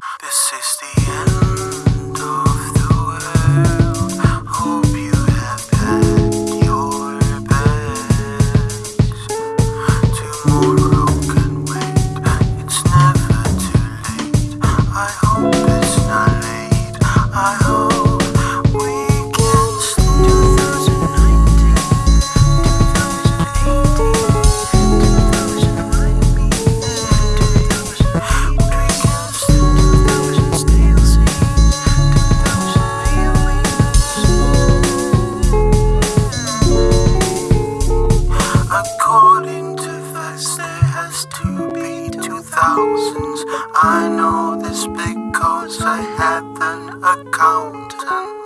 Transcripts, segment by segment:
This is the end of the world. Hope you have packed your bags. Tomorrow can wait, it's never too late. I hope it's not late. I hope. I know this because I have an accountant.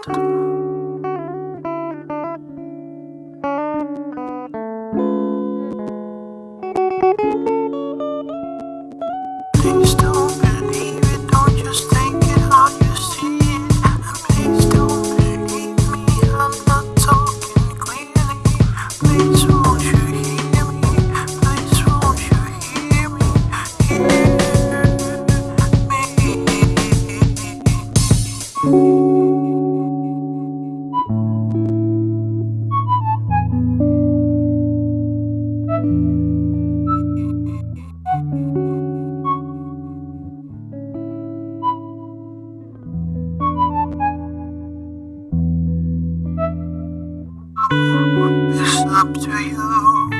up to you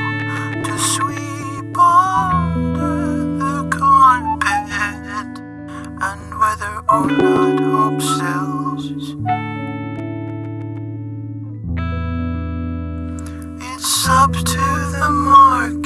to sweep under the carpet and whether or not hope sells. It's up to the market.